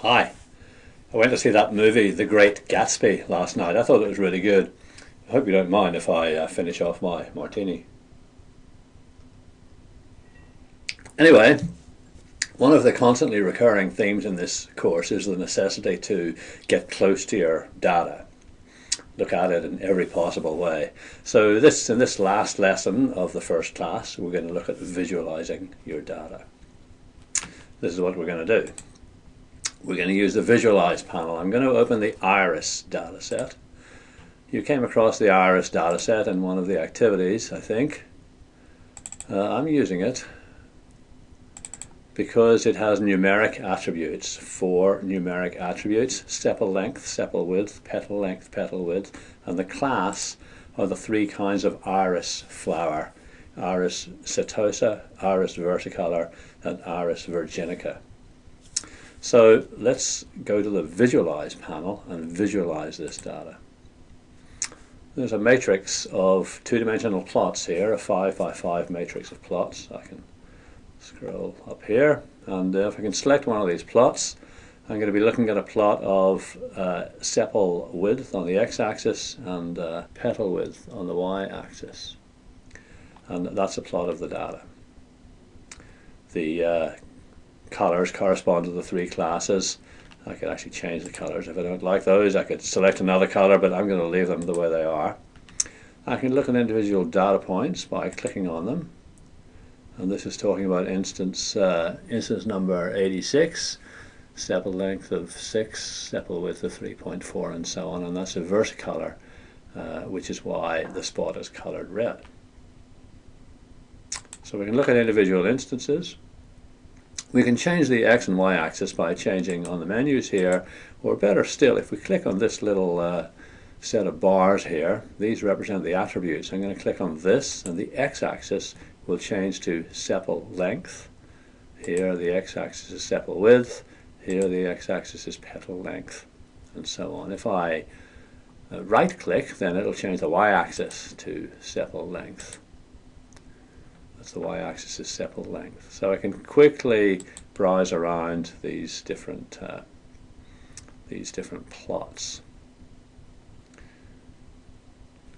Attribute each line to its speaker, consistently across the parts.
Speaker 1: Hi. I went to see that movie, The Great Gatsby, last night. I thought it was really good. I hope you don't mind if I uh, finish off my martini. Anyway, one of the constantly recurring themes in this course is the necessity to get close to your data. Look at it in every possible way. So this in this last lesson of the first class, we're going to look at visualizing your data. This is what we're going to do. We're going to use the Visualize panel. I'm going to open the Iris dataset. You came across the Iris dataset in one of the activities, I think. Uh, I'm using it because it has numeric attributes, four numeric attributes, sepal length, sepal width, petal length, petal width, and the class are the three kinds of iris flower, iris setosa, iris versicolor, and iris virginica. So let's go to the Visualize panel and visualize this data. There's a matrix of two-dimensional plots here, a 5 by 5 matrix of plots. I can scroll up here, and uh, if I can select one of these plots, I'm going to be looking at a plot of uh, sepal width on the x-axis and uh, petal width on the y-axis. And that's a plot of the data. The uh, colors correspond to the three classes. I could actually change the colors if I don't like those. I could select another color, but I'm going to leave them the way they are. I can look at individual data points by clicking on them. And this is talking about instance, uh, instance number 86, sepal length of 6, sepal width of 3.4, and so on. And that's a versicolor, uh, which is why the spot is colored red. So we can look at individual instances. We can change the x and y axis by changing on the menus here, or better still, if we click on this little uh, set of bars here, these represent the attributes. I'm going to click on this, and the x-axis will change to sepal length. Here the x-axis is sepal width, here the x-axis is petal length, and so on. If I uh, right-click, then it'll change the y-axis to sepal length the y-axis is sepal length. So I can quickly browse around these different uh, these different plots.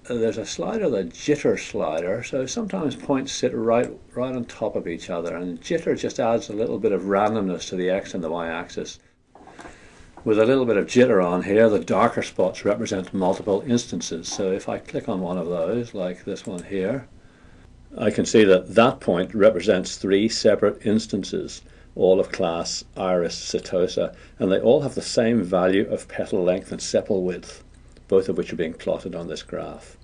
Speaker 1: There's a slider, the jitter slider, so sometimes points sit right right on top of each other, and jitter just adds a little bit of randomness to the x and the y-axis. With a little bit of jitter on here, the darker spots represent multiple instances. So if I click on one of those, like this one here, I can see that that point represents three separate instances, all of class iris setosa, and they all have the same value of petal length and sepal width, both of which are being plotted on this graph.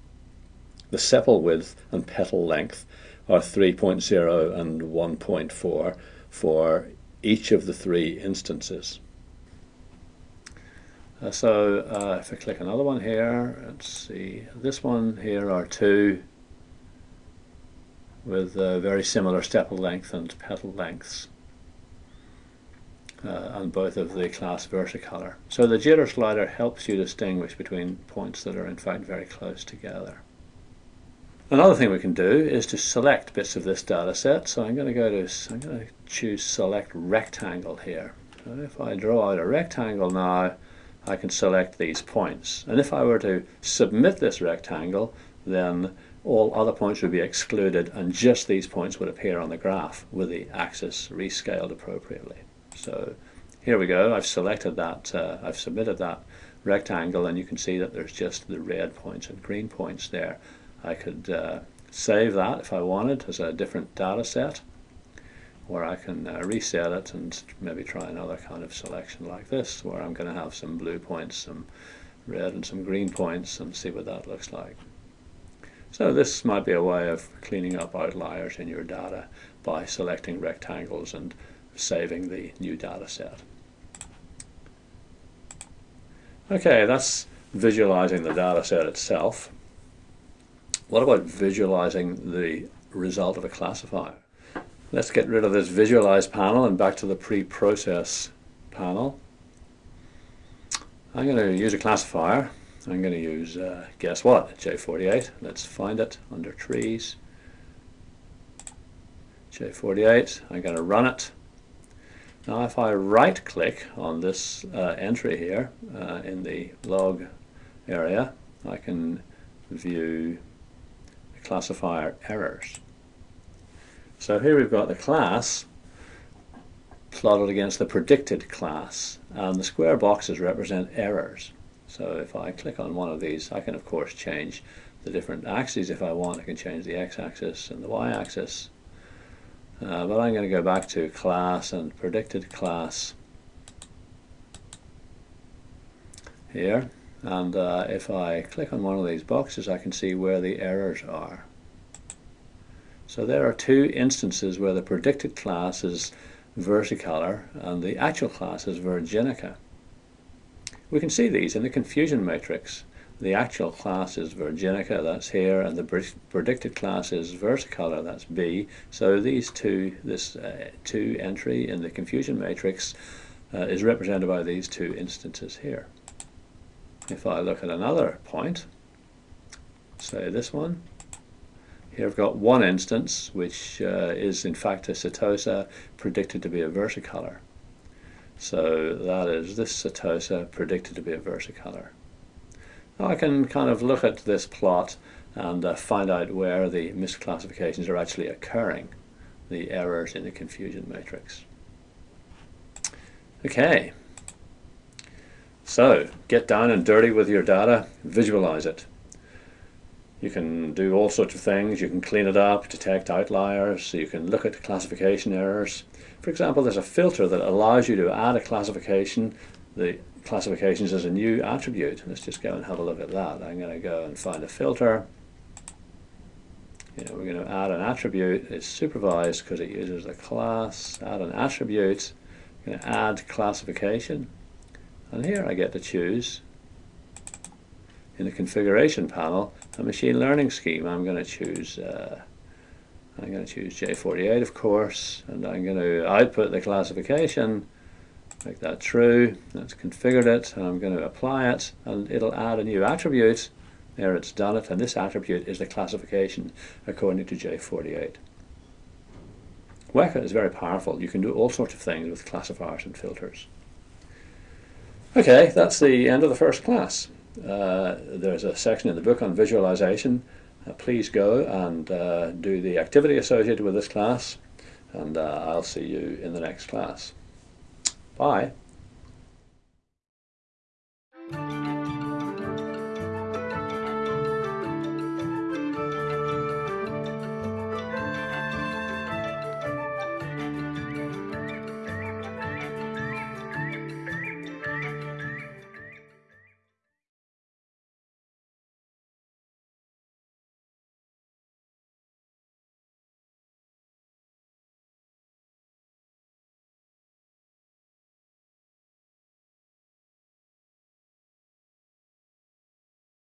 Speaker 1: The sepal width and petal length are 3.0 and 1.4 for each of the three instances. Uh, so uh, if I click another one here, let's see, this one here are two with very similar sepal length and petal lengths uh, on both of the class versicolor. So the jitter slider helps you distinguish between points that are in fact very close together. Another thing we can do is to select bits of this data set. So I'm going to go to, I'm going to choose select rectangle here. If I draw out a rectangle now, I can select these points. And if I were to submit this rectangle, then all other points would be excluded and just these points would appear on the graph with the axis rescaled appropriately. So here we go, I've selected that, uh, I've submitted that rectangle and you can see that there's just the red points and green points there. I could uh, save that if I wanted as a different data set where I can uh, reset it and maybe try another kind of selection like this where I'm going to have some blue points, some red and some green points and see what that looks like. So this might be a way of cleaning up outliers in your data by selecting rectangles and saving the new data set. Okay, that's visualizing the data set itself. What about visualizing the result of a classifier? Let's get rid of this visualize panel and back to the pre-process panel. I'm going to use a classifier I'm going to use, uh, guess what, J48. Let's find it under trees. J48, I'm going to run it. Now if I right click on this uh, entry here uh, in the log area, I can view the classifier errors. So here we've got the class plotted against the predicted class and the square boxes represent errors. So if I click on one of these I can of course change the different axes if I want. I can change the x-axis and the y-axis uh, but I'm going to go back to class and predicted class here and uh, if I click on one of these boxes I can see where the errors are. So there are two instances where the predicted class is versicolor and the actual class is Virginica. We can see these in the confusion matrix. The actual class is Virginica, that's here, and the predicted class is Versicolor, that's B. So these two, this uh, two entry in the confusion matrix uh, is represented by these two instances here. If I look at another point, say this one, here I've got one instance which uh, is in fact a setosa predicted to be a versicolor. So that is this setosa predicted to be a versicolor. Now I can kind of look at this plot and uh, find out where the misclassifications are actually occurring, the errors in the confusion matrix. Okay, so get down and dirty with your data, visualize it. You can do all sorts of things, you can clean it up, detect outliers, you can look at classification errors. For example, there's a filter that allows you to add a classification the classifications as a new attribute. Let's just go and have a look at that. I'm going to go and find a filter. You know, we're going to add an attribute. It's supervised because it uses a class. Add an attribute. I'm going to add classification. And here I get to choose in the configuration panel a machine learning scheme. I'm going to choose uh, I'm going to choose J48 of course and I'm going to output the classification make that true. That's configured it, and I'm going to apply it, and it'll add a new attribute. There it's done it, and this attribute is the classification according to J48. Weka is very powerful. You can do all sorts of things with classifiers and filters. Okay, that's the end of the first class. Uh, there's a section in the book on visualization. Uh, please go and uh, do the activity associated with this class, and uh, I'll see you in the next class. Bye.